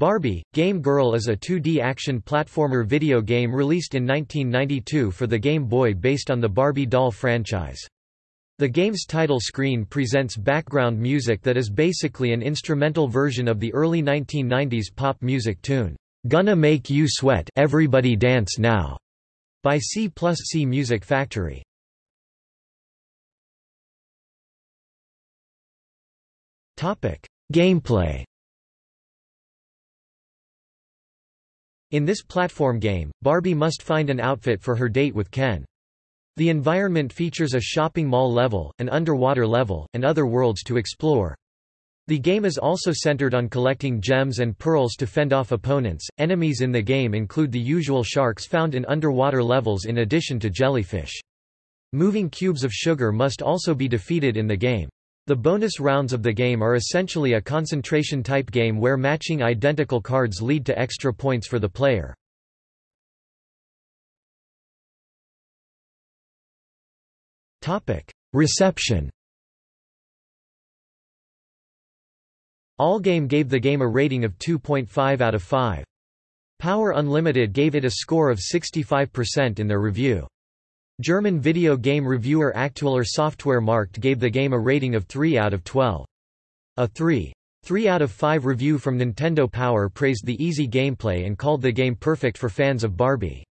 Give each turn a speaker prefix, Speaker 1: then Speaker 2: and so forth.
Speaker 1: Barbie, Game Girl is a 2D action platformer video game released in 1992 for the Game Boy based on the Barbie doll franchise. The game's title screen presents background music that is basically an instrumental version of the early 1990s pop music tune, "'Gonna Make You Sweat Everybody Dance Now' by C plus C Music Factory. Gameplay In this platform game, Barbie must find an outfit for her date with Ken. The environment features a shopping mall level, an underwater level, and other worlds to explore. The game is also centered on collecting gems and pearls to fend off opponents. Enemies in the game include the usual sharks found in underwater levels in addition to jellyfish. Moving cubes of sugar must also be defeated in the game. The bonus rounds of the game are essentially a concentration-type game where matching identical cards lead to extra points for the player. Reception Allgame gave the game a rating of 2.5 out of 5. Power Unlimited gave it a score of 65% in their review. German video game reviewer Aktueller Software Markt gave the game a rating of 3 out of 12. A 3. 3 out of 5 review from Nintendo Power praised the easy gameplay and called the game perfect for fans of Barbie.